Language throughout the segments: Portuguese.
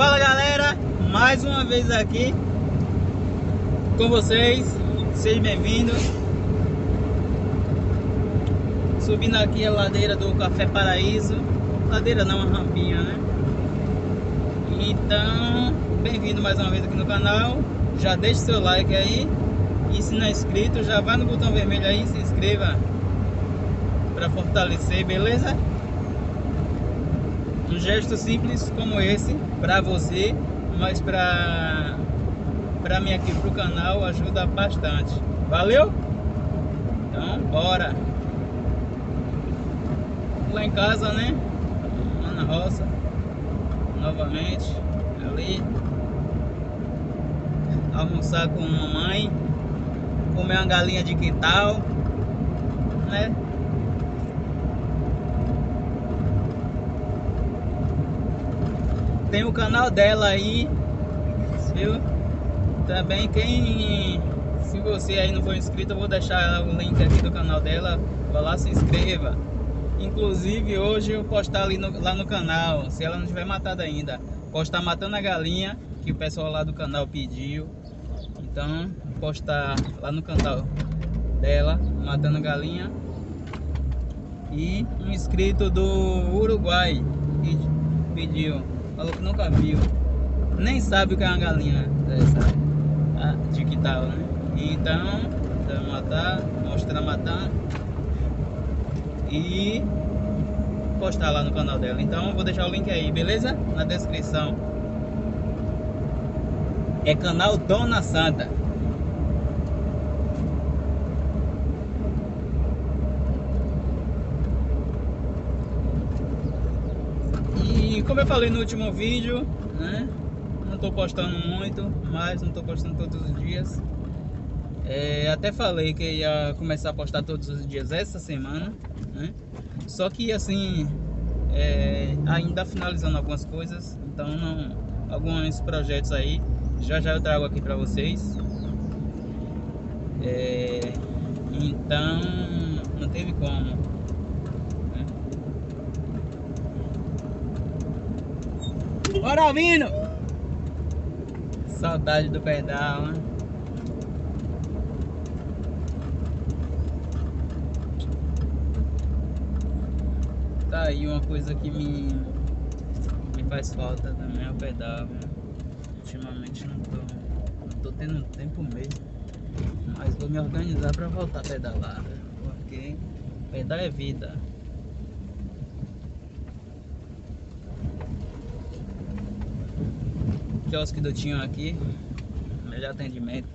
Fala galera, mais uma vez aqui com vocês, sejam bem-vindos. Subindo aqui a ladeira do Café Paraíso. Ladeira não, uma rampinha, né? Então, bem-vindo mais uma vez aqui no canal. Já deixa seu like aí. E se não é inscrito, já vai no botão vermelho aí e se inscreva Para fortalecer, beleza? Um gesto simples como esse para você, mas para para mim aqui pro canal ajuda bastante. Valeu? Então, bora. Lá em casa, né? Lá na roça. Novamente. Ali. Almoçar com mamãe. Comer uma galinha de quintal. Né? Tem o canal dela aí, viu? Também quem... Se você aí não for inscrito, eu vou deixar o link aqui do canal dela. Vai lá, se inscreva. Inclusive, hoje eu postar ali no, lá no canal, se ela não tiver matada ainda. Postar matando a galinha, que o pessoal lá do canal pediu. Então, postar lá no canal dela, matando a galinha. E um inscrito do Uruguai que pediu Falou que nunca viu. Nem sabe o que é uma galinha dessa. Tá? De que tal, né? Então, vai matar, mostrar matando. E postar lá no canal dela. Então, vou deixar o link aí, beleza? Na descrição. É canal Dona Santa. Como eu falei no último vídeo, né? Não tô postando muito, mas não tô postando todos os dias. É, até falei que ia começar a postar todos os dias essa semana, né? Só que assim, é, ainda finalizando algumas coisas, então não, alguns projetos aí, já já eu trago aqui para vocês. É, então não teve como Bora, Alvino! Saudade do pedal, né? Tá aí uma coisa que me, me faz falta também é o pedal, né? Ultimamente não tô, não tô tendo tempo mesmo. Mas vou me organizar pra voltar a pedalar, porque pedal é vida. Quiosque do Tinho aqui, melhor atendimento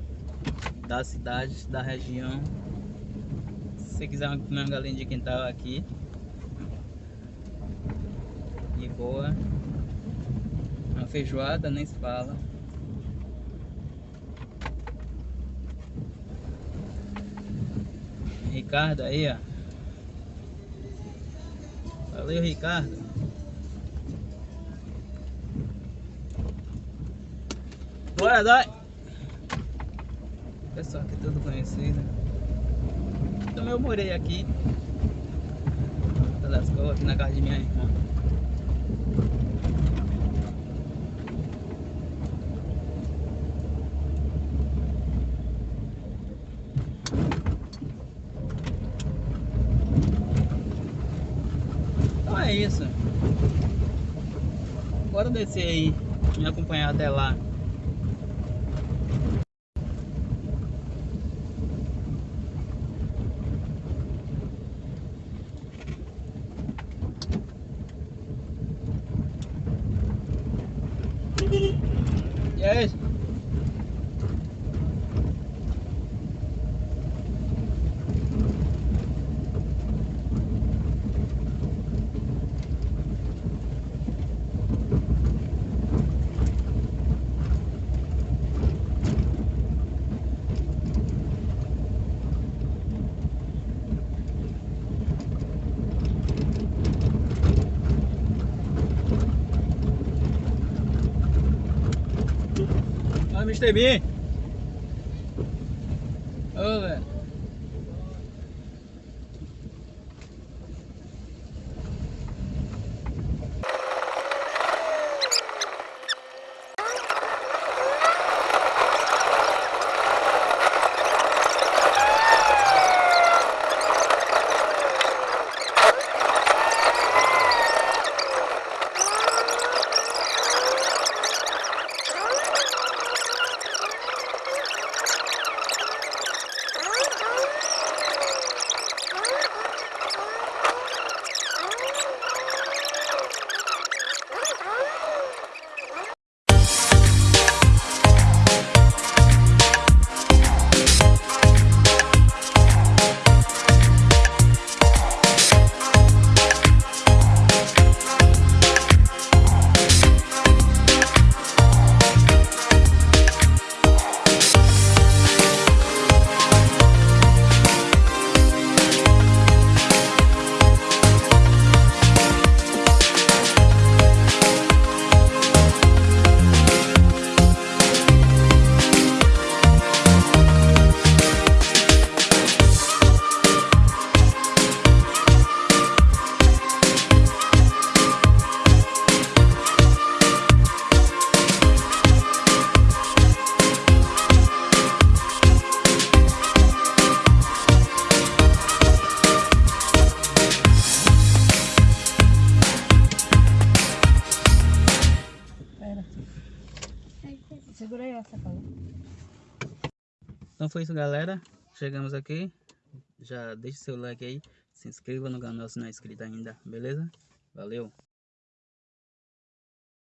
da cidade, da região. Se quiser comer uma galinha de quintal aqui, de boa. Uma feijoada nem se fala. Ricardo aí, ó. Valeu, Ricardo. Bora, dói. Pessoal aqui todo conhecido. Também eu morei aqui. Das cores, aqui na casa de minha irmã. Então é isso. Bora descer aí, me acompanhar até lá. Yes. Mr. Bean. Ô, velho. Então foi isso galera, chegamos aqui, já deixa seu like aí, se inscreva no canal se não é inscrito ainda, beleza? Valeu!